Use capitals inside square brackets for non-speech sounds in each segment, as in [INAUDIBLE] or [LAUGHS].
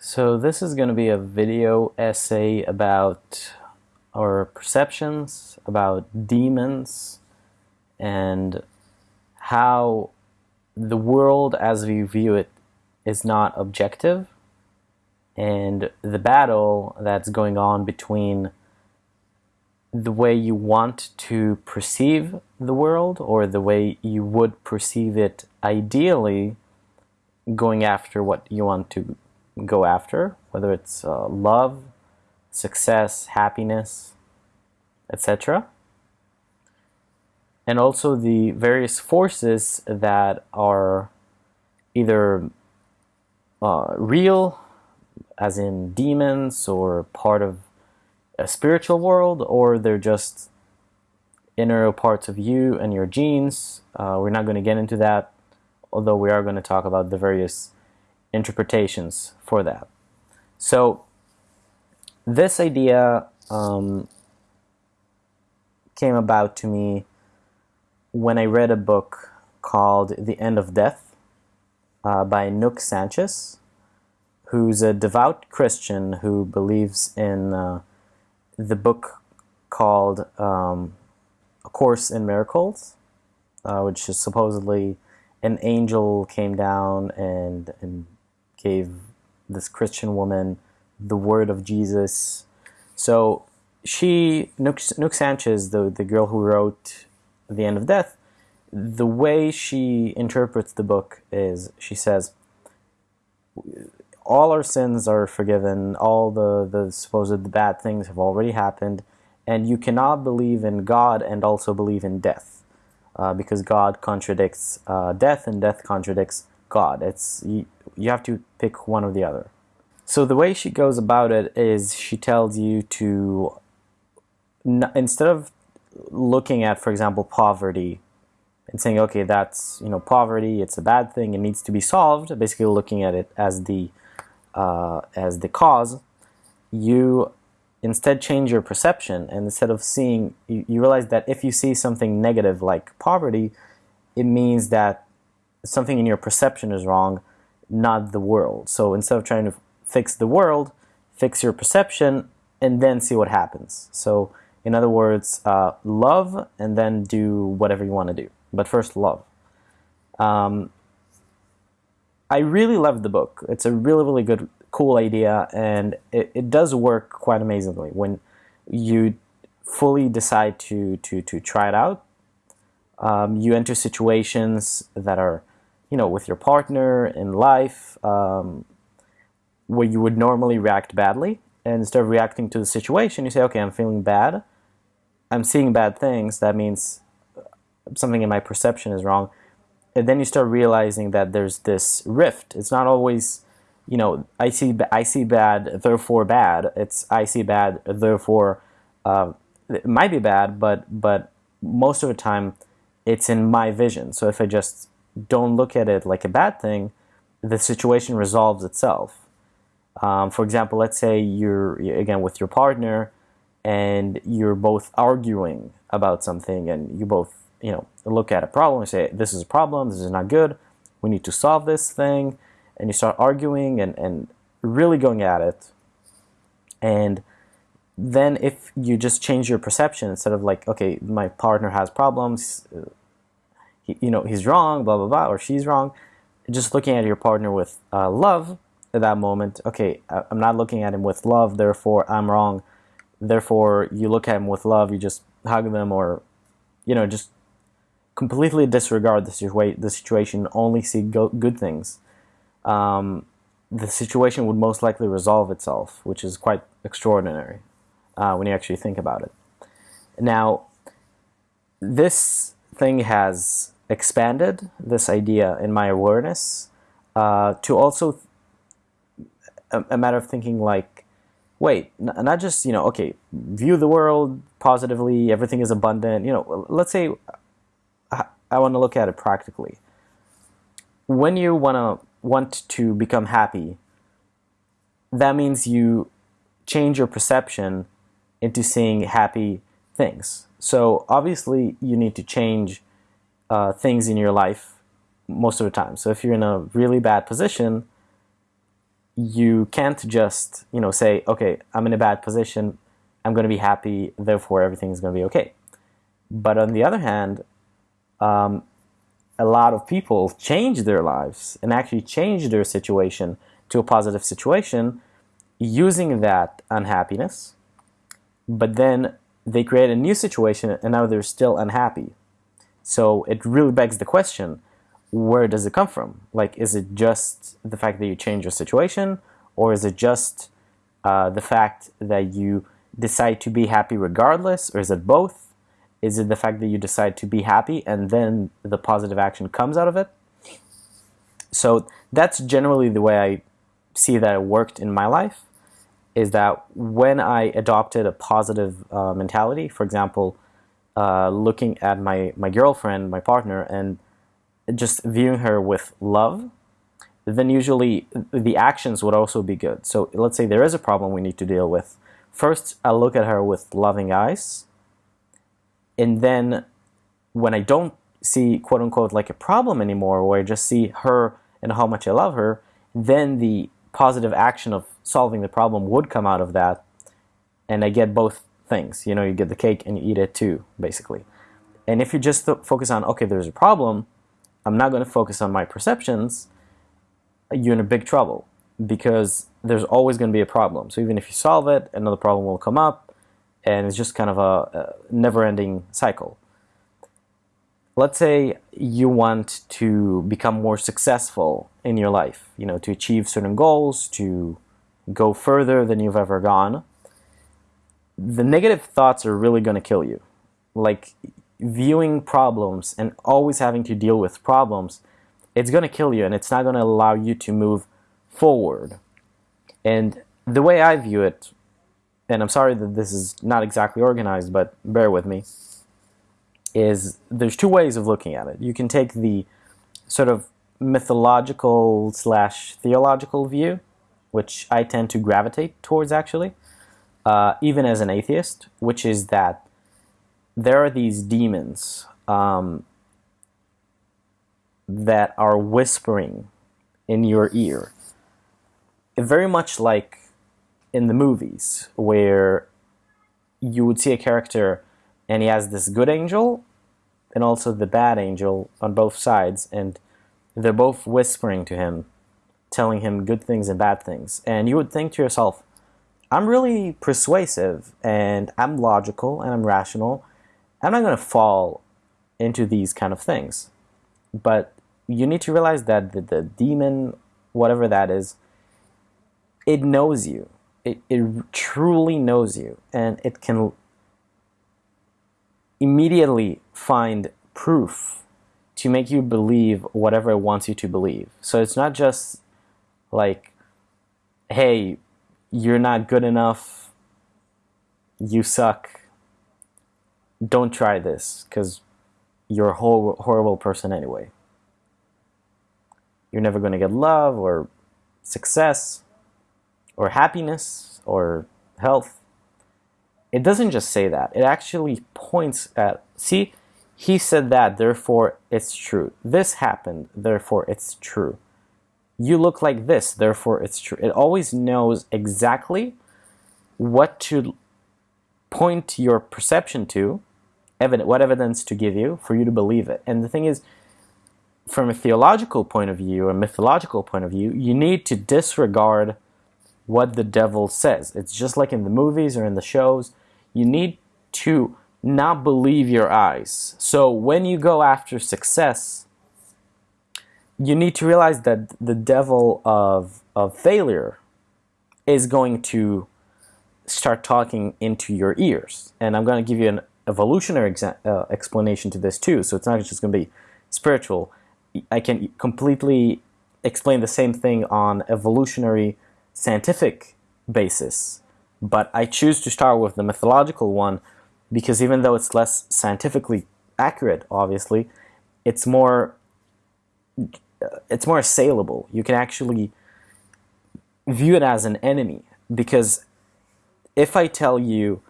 So this is going to be a video essay about our perceptions, about demons, and how the world as we view it is not objective, and the battle that's going on between the way you want to perceive the world or the way you would perceive it ideally going after what you want to go after, whether it's uh, love, success, happiness, etc. And also the various forces that are either uh, real, as in demons, or part of a spiritual world, or they're just inner parts of you and your genes. Uh, we're not going to get into that, although we are going to talk about the various interpretations for that. So this idea um, came about to me when I read a book called The End of Death uh, by Nouk Sanchez, who's a devout Christian who believes in uh, the book called um, A Course in Miracles, uh, which is supposedly an angel came down and, and gave this Christian woman the word of Jesus. So she, Nouk, Nouk Sanchez, the, the girl who wrote The End of Death, the way she interprets the book is she says, all our sins are forgiven, all the, the supposed bad things have already happened, and you cannot believe in God and also believe in death. Uh, because God contradicts uh, death and death contradicts God. It's you, you have to pick one or the other. So the way she goes about it is she tells you to instead of looking at, for example, poverty and saying, okay, that's you know poverty, it's a bad thing, it needs to be solved. Basically, looking at it as the uh, as the cause, you instead change your perception and instead of seeing, you, you realize that if you see something negative like poverty, it means that something in your perception is wrong, not the world. So instead of trying to fix the world, fix your perception and then see what happens. So in other words, uh, love and then do whatever you want to do. But first, love. Um, I really love the book. It's a really, really good, cool idea, and it, it does work quite amazingly when you fully decide to to to try it out. Um, you enter situations that are you know, with your partner in life, um, where you would normally react badly, and instead of reacting to the situation, you say, okay, I'm feeling bad, I'm seeing bad things, that means something in my perception is wrong. And then you start realizing that there's this rift. It's not always, you know, I see, I see bad, therefore bad. It's I see bad, therefore uh, it might be bad, but but most of the time, it's in my vision. So if I just don't look at it like a bad thing, the situation resolves itself. Um, for example, let's say you're, again, with your partner and you're both arguing about something and you both, you know, look at a problem and say, this is a problem, this is not good, we need to solve this thing, and you start arguing and, and really going at it. And then if you just change your perception instead of like, okay, my partner has problems, you know, he's wrong, blah, blah, blah, or she's wrong. Just looking at your partner with uh, love at that moment, okay, I'm not looking at him with love, therefore I'm wrong. Therefore, you look at him with love, you just hug them or, you know, just completely disregard the, situa the situation, only see go good things. Um, the situation would most likely resolve itself, which is quite extraordinary uh, when you actually think about it. Now, this thing has expanded this idea in my awareness uh, to also a, a, matter of thinking like, wait, not just, you know, okay, view the world positively, everything is abundant, you know, let's say I, I want to look at it practically. When you want to want to become happy, that means you change your perception into seeing happy things. So obviously you need to change uh, things in your life most of the time. So if you're in a really bad position, you can't just you know say okay i'm in a bad position. I'm going to be happy. Therefore everything's going to be okay. But on the other hand um, a lot of people change their lives and actually change their situation to a positive situation using that unhappiness. But then they create a new situation and now they're still unhappy so it really begs the question where does it come from? Like, is it just the fact that you change your situation, or is it just uh, the fact that you decide to be happy regardless, or is it both? Is it the fact that you decide to be happy and then the positive action comes out of it? So that's generally the way I see that it worked in my life. Is that when I adopted a positive uh, mentality, for example, uh, looking at my my girlfriend, my partner, and just viewing her with love, then usually the actions would also be good. So let's say there is a problem we need to deal with. First, I look at her with loving eyes. And then when I don't see quote unquote like a problem anymore, where I just see her and how much I love her, then the positive action of solving the problem would come out of that. And I get both things. You know, you get the cake and you eat it too, basically. And if you just focus on, okay, there's a problem, I'm not going to focus on my perceptions, you're in a big trouble because there's always going to be a problem. So even if you solve it, another problem will come up, and it's just kind of a, a never-ending cycle. Let's say you want to become more successful in your life, you know, to achieve certain goals, to go further than you've ever gone. The negative thoughts are really going to kill you. Like viewing problems and always having to deal with problems, it's going to kill you and it's not going to allow you to move forward. And the way I view it, and I'm sorry that this is not exactly organized, but bear with me, is there's two ways of looking at it. You can take the sort of mythological slash theological view, which I tend to gravitate towards actually, uh, even as an atheist, which is that there are these demons um, that are whispering in your ear. Very much like in the movies where you would see a character and he has this good angel and also the bad angel on both sides and they're both whispering to him telling him good things and bad things and you would think to yourself i'm really persuasive and i'm logical and i'm rational I'm not going to fall into these kind of things. But you need to realize that the, the demon, whatever that is, it knows you. It, it truly knows you. And it can immediately find proof to make you believe whatever it wants you to believe. So it's not just like, hey, you're not good enough, you suck, don't try this because you're a whole, horrible person anyway. You're never going to get love or success or happiness or health. It doesn't just say that. It actually points at, see, he said that, therefore it's true. This happened, therefore it's true. You look like this, therefore it's true. It always knows exactly what to point your perception to evidence, what evidence to give you for you to believe it. And the thing is, from a theological point of view or mythological point of view, you need to disregard what the devil says. It's just like in the movies or in the shows. You need to not believe your eyes. So when you go after success, you need to realize that the devil of, of failure is going to start talking into your ears. And I'm going to give you an evolutionary uh, explanation to this too. So it's not just going to be spiritual. I can completely explain the same thing on evolutionary scientific basis. But I choose to start with the mythological one because even though it's less scientifically accurate, obviously, it's more it's more assailable. You can actually view it as an enemy because if I tell you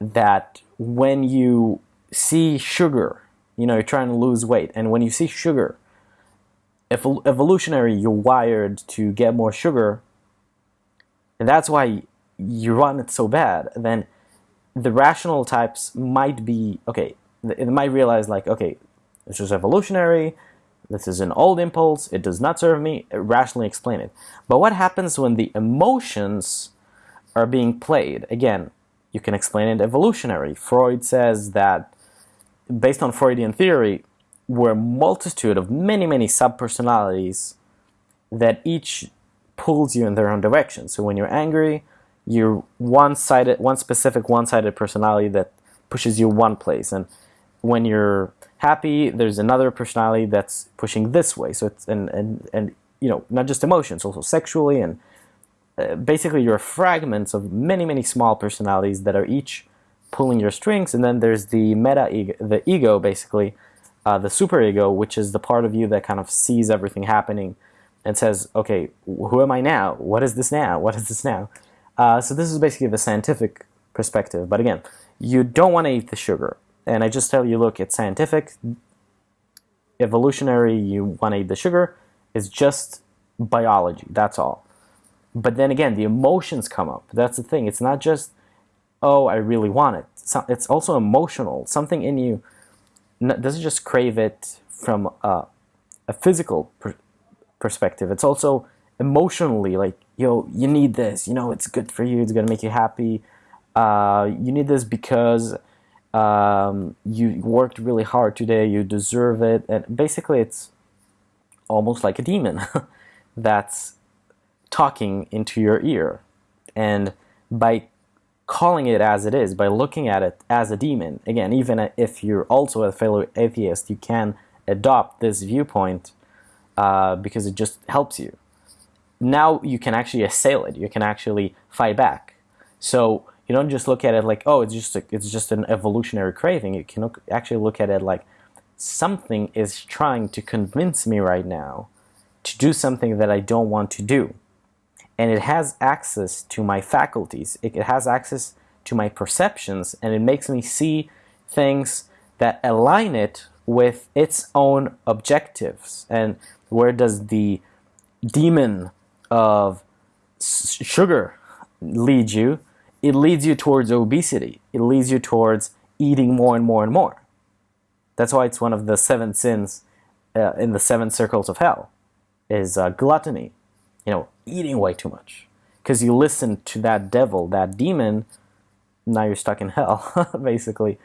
that when you see sugar, you know, you're trying to lose weight, and when you see sugar, if evolutionary, you're wired to get more sugar and that's why you want it so bad, then the rational types might be okay. It might realize like, okay, this is evolutionary. This is an old impulse. It does not serve me. Uh, rationally explain it. But what happens when the emotions are being played? Again, you can explain it evolutionary. Freud says that based on Freudian theory, we're a multitude of many, many subpersonalities that each pulls you in their own direction. So when you're angry, you're one-sided, one specific one-sided personality that pushes you one place. And when you're happy, there's another personality that's pushing this way. So it's and and and you know not just emotions, also sexually and uh, basically you're fragments of many many small personalities that are each pulling your strings. And then there's the meta ego, the ego basically, uh, the super ego, which is the part of you that kind of sees everything happening and says, okay, who am I now? What is this now? What is this now? Uh, so this is basically the scientific perspective. But again, you don't want to eat the sugar. And I just tell you, look, it's scientific, evolutionary, you want to eat the sugar. It's just biology, that's all. But then again, the emotions come up. That's the thing. It's not just, oh, I really want it. It's also emotional. Something in you doesn't just crave it from a, a physical per perspective. It's also emotionally like, yo, you need this. You know, it's good for you. It's going to make you happy. Uh, you need this because um, you worked really hard today, you deserve it. And basically, it's almost like a demon [LAUGHS] that's talking into your ear. And by calling it as it is, by looking at it as a demon, again, even if you're also a fellow atheist, you can adopt this viewpoint uh, because it just helps you. Now you can actually assail it, you can actually fight back. So you don't just look at it like, oh, it's just a, it's just an evolutionary craving. You can look, actually look at it like something is trying to convince me right now to do something that I don't want to do. And it has access to my faculties. It, it has access to my perceptions, and it makes me see things that align it with its own objectives. And where does the demon of sugar lead you? It leads you towards obesity. It leads you towards eating more and more and more. That's why it's one of the seven sins uh, in the seven circles of hell is uh, gluttony, you know, eating way too much. Because you listen to that devil, that demon, now you're stuck in hell, [LAUGHS] basically.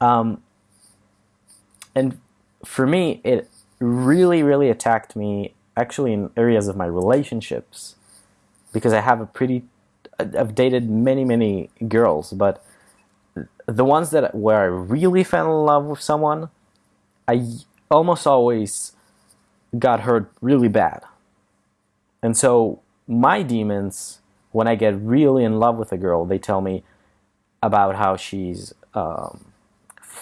Um, and for me, it really, really attacked me actually in areas of my relationships because I have a pretty I've dated many, many girls, but the ones that where I really fell in love with someone, I almost always got hurt really bad. And so my demons, when I get really in love with a girl, they tell me about how she's, um,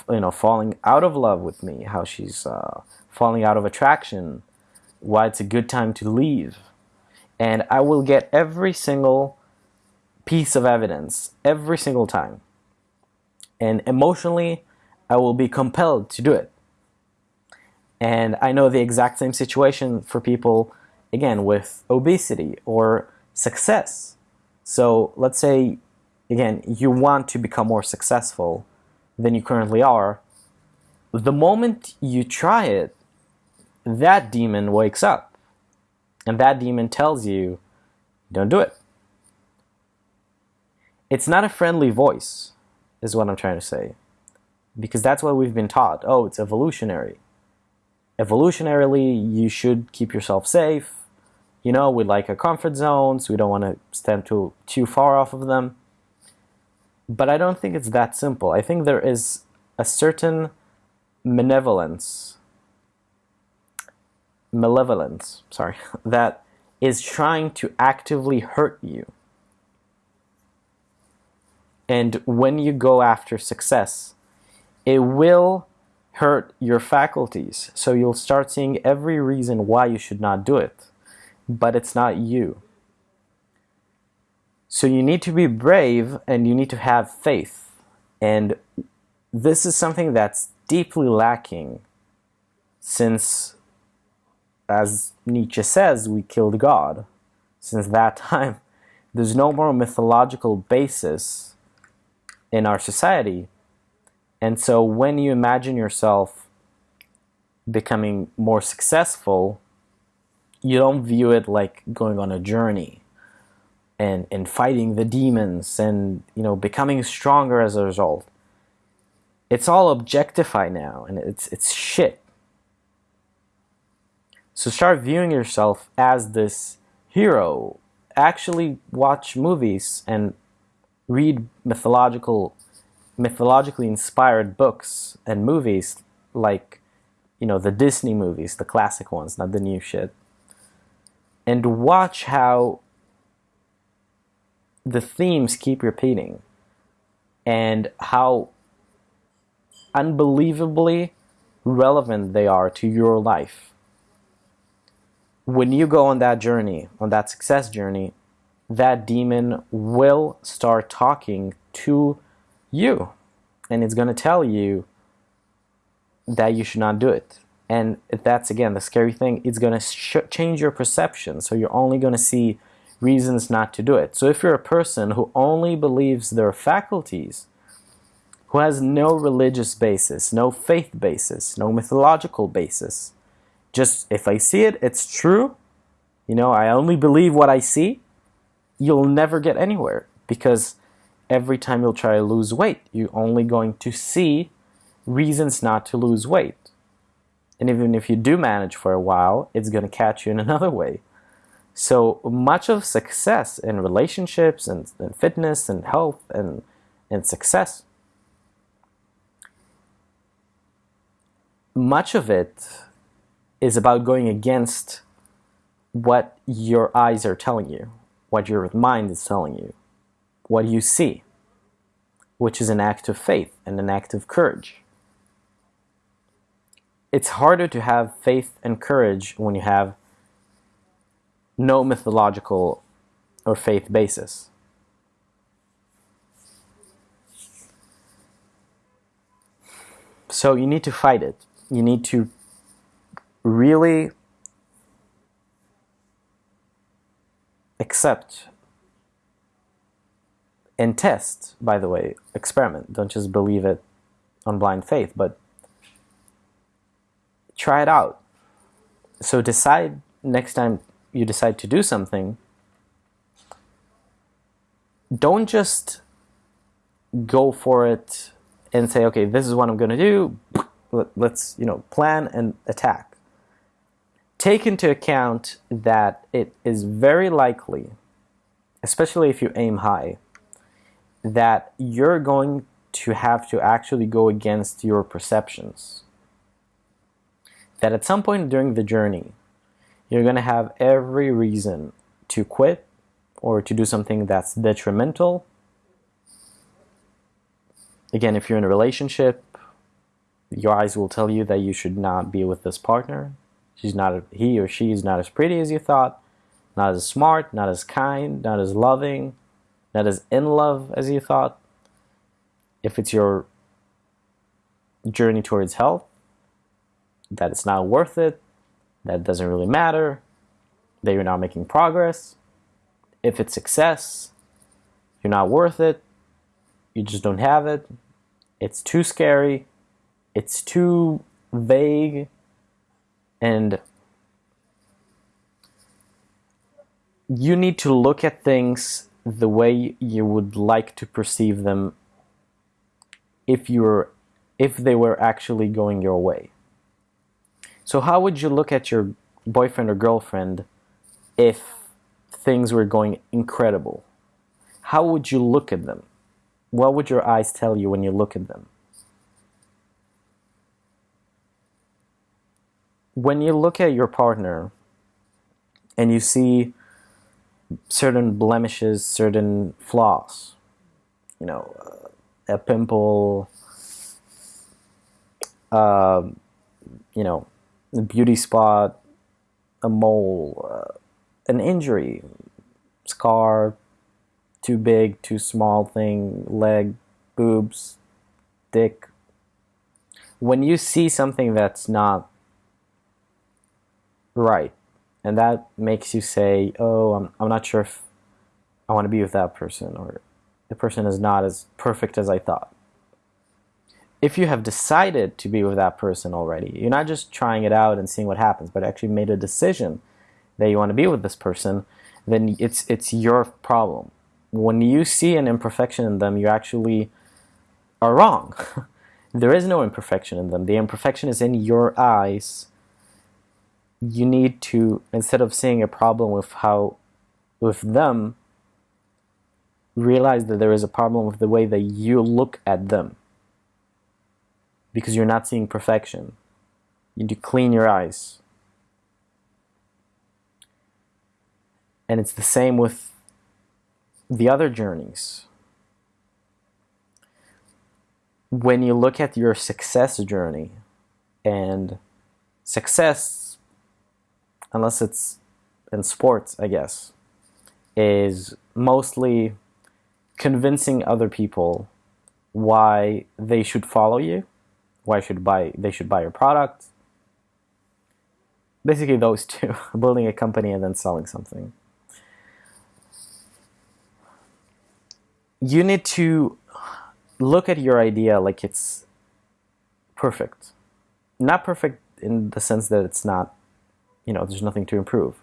you know, falling out of love with me, how she's uh, falling out of attraction, why it's a good time to leave. And I will get every single piece of evidence every single time. And emotionally, I will be compelled to do it. And I know the exact same situation for people, again, with obesity or success. So let's say, again, you want to become more successful than you currently are. The moment you try it, that demon wakes up. And that demon tells you, don't do it. It's not a friendly voice, is what I'm trying to say. Because that's what we've been taught. Oh, it's evolutionary. Evolutionarily, you should keep yourself safe. You know, we like our comfort zones. We don't want to stand too, too far off of them. But I don't think it's that simple. I think there is a certain malevolence, malevolence, sorry, [LAUGHS] that is trying to actively hurt you. And when you go after success, it will hurt your faculties. So you'll start seeing every reason why you should not do it. But it's not you. So you need to be brave and you need to have faith. And this is something that's deeply lacking since, as Nietzsche says, we killed God. Since that [LAUGHS] time, there's no more mythological basis in our society. And so when you imagine yourself becoming more successful, you don't view it like going on a journey and, and fighting the demons and you know becoming stronger as a result. It's all objectified now and it's it's shit. So start viewing yourself as this hero. Actually watch movies and read mythological mythologically inspired books and movies like you know the Disney movies, the classic ones, not the new shit. And watch how the themes keep repeating and how unbelievably relevant they are to your life. When you go on that journey, on that success journey, that demon will start talking to you and it's going to tell you that you should not do it. And that's again the scary thing, it's going to change your perception. So you're only going to see reasons not to do it. So if you're a person who only believes their faculties, who has no religious basis, no faith basis, no mythological basis, just if I see it, it's true, you know, I only believe what I see, you'll never get anywhere because every time you'll try to lose weight, you're only going to see reasons not to lose weight. And even if you do manage for a while, it's going to catch you in [LAUGHS] another way. So much of success in relationships and, and fitness and health and, and success, much of it is about going against what your eyes are telling you, what your mind is telling you, what you see, which is an act of faith and an act of courage. It's harder to have faith and courage when you have no mythological or faith basis. So you need to fight it. You need to really accept and test, by the way, experiment. Don't just believe it on blind faith, but try it out. So decide next time you decide to do something, don't just go for it and say, okay, this is what I'm going to do. Let's, you know, plan and attack. Take into account that it is very likely, especially if you aim high, that you're going to have to actually go against your perceptions. That at some point during the journey, you're going to have every reason to quit or to do something that's detrimental. Again, if you're in a relationship, your eyes will tell you that you should not be with this partner. She's not, he or she is not as pretty as you thought, not as smart, not as kind, not as loving, not as in love as you thought. If it's your journey towards health, that it's not worth it, that doesn't really matter, that you're not making progress. If it's success, you're not worth it, you just don't have it, it's too scary, it's too vague, and you need to look at things the way you would like to perceive them if you're if they were actually going your way. So how would you look at your boyfriend or girlfriend if things were going incredible? How would you look at them? What would your eyes tell you when you look at them? When you look at your partner and you see certain blemishes, certain flaws, you know, a pimple, uh, you know, a beauty spot, a mole, uh, an injury, scar, too big, too small thing, leg, boobs, dick. When you see something that's not right, and that makes you say, oh, I'm, I'm not sure if I want to be with that person, or the person is not as perfect as I thought. If you have decided to be with that person already, you're not just trying it out and seeing what happens, but actually made a decision that you want to be with this person, then it's it's your problem. When you see an imperfection in them, you actually are wrong. [LAUGHS] there is no imperfection in them. The imperfection is in your eyes. You need to instead of seeing a problem with how with them, realize that there is a problem with the way that you look at them because you're not seeing perfection. You need to clean your eyes. And it's the same with the other journeys. When you look at your success journey, and success, unless it's in sports, I guess, is mostly convincing other people why they should follow you, why should buy they should buy your product. Basically those two, [LAUGHS] building a company and then selling something. You need to look at your idea like it's perfect. Not perfect in the sense that it's not, you know, there's nothing to improve.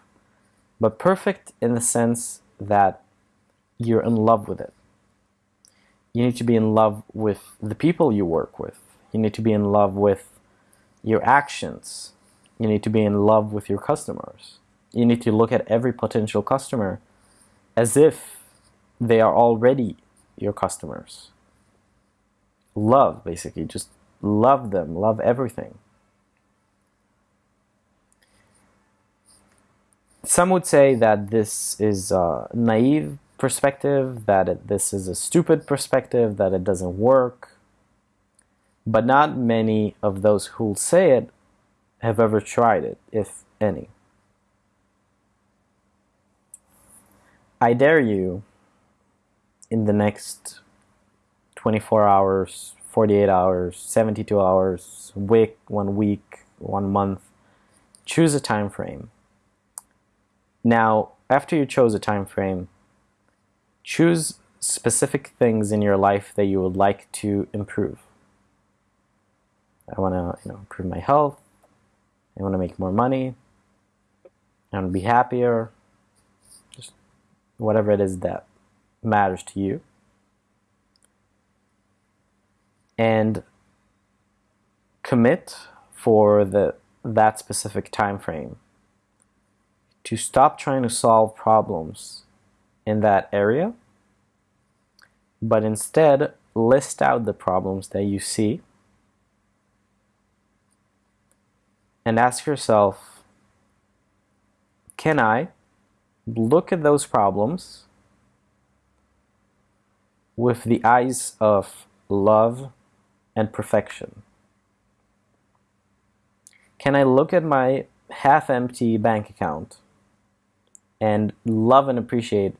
But perfect in the sense that you're in love with it you need to be in love with the people you work with. You need to be in love with your actions. You need to be in love with your customers. You need to look at every potential customer as if they are already your customers. Love, basically, just love them, love everything. Some would say that this is a naive perspective, that it, this is a stupid perspective, that it doesn't work. But not many of those who'll say it have ever tried it, if any. I dare you in the next 24 hours, 48 hours, 72 hours, week, one week, one month, choose a time frame. Now, after you chose a time frame, Choose specific things in your life that you would like to improve. I want to you know, improve my health. I want to make more money. I want to be happier. Just whatever it is that matters to you. And commit for the that specific time frame to stop trying to solve problems in that area, but instead list out the problems that you see and ask yourself, can I look at those problems with the eyes of love and perfection? Can I look at my half-empty bank account and love and appreciate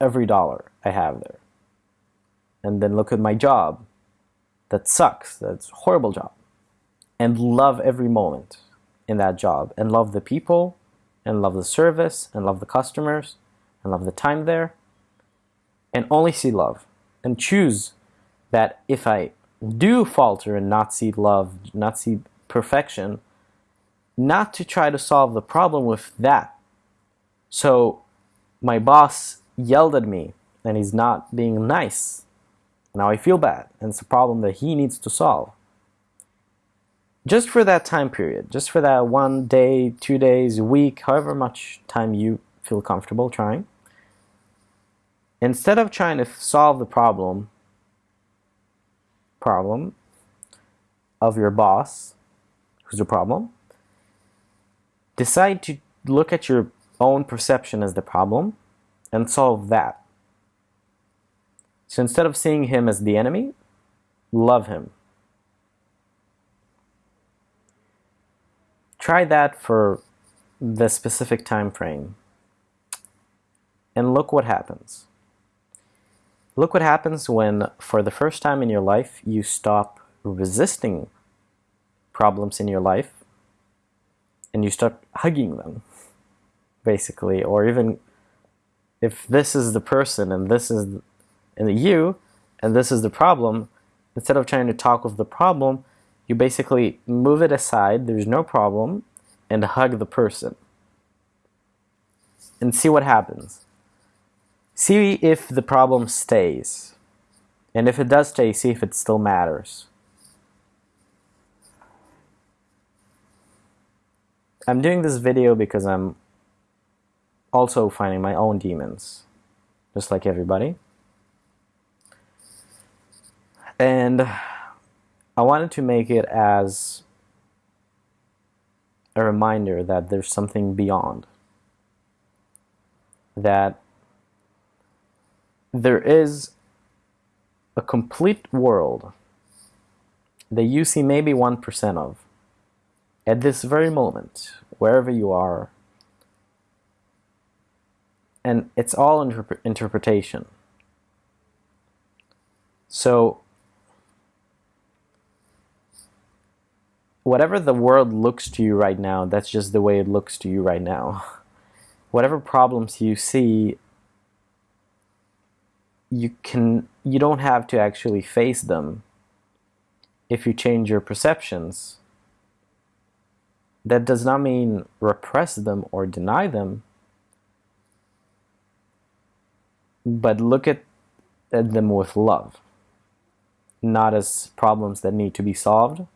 every dollar I have there. And then look at my job. That sucks. That's a horrible job. And love every moment in that job. And love the people. And love the service. And love the customers. And love the time there. And only see love. And choose that if I do falter and not see love, not see perfection, not to try to solve the problem with that. So my boss yelled at me and he's not being nice. Now I feel bad and it's a problem that he needs to solve. Just for that time period, just for that one day, two days, week, however much time you feel comfortable trying, instead of trying to solve the problem, problem of your boss, who's the problem, decide to look at your own perception as the problem and solve that. So instead of seeing him as the enemy, love him. Try that for the specific time frame and look what happens. Look what happens when, for the first time in your life, you stop resisting problems in your life and you start hugging them, basically, or even if this is the person and this is and the you and this is the problem, instead of trying to talk with the problem, you basically move it aside, there's no problem, and hug the person. And see what happens. See if the problem stays. And if it does stay, see if it still matters. I'm doing this video because I'm also finding my own demons, just like everybody. And I wanted to make it as a reminder that there's something beyond. That there is a complete world that you see maybe 1% of at this very moment, wherever you are. And it's all interp interpretation. So, whatever the world looks to you right now, that's just the way it looks to you right now. [LAUGHS] Whatever problems you see, you can you don't have to actually face them if you change your perceptions that does not mean repress them or deny them, but look at, them with love, not as problems that need to be solved.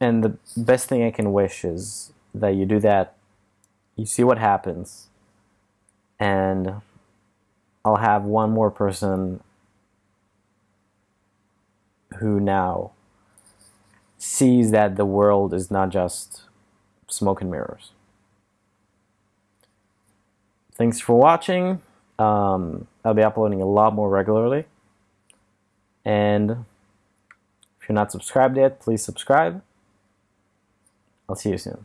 And the best thing I can wish is that you do that, you see what happens, and I'll have one more person who now sees that the world is not just smoke and mirrors. Thanks for watching. Um, I'll be uploading a lot more regularly. And if you're not subscribed yet, please subscribe. I'll see you soon.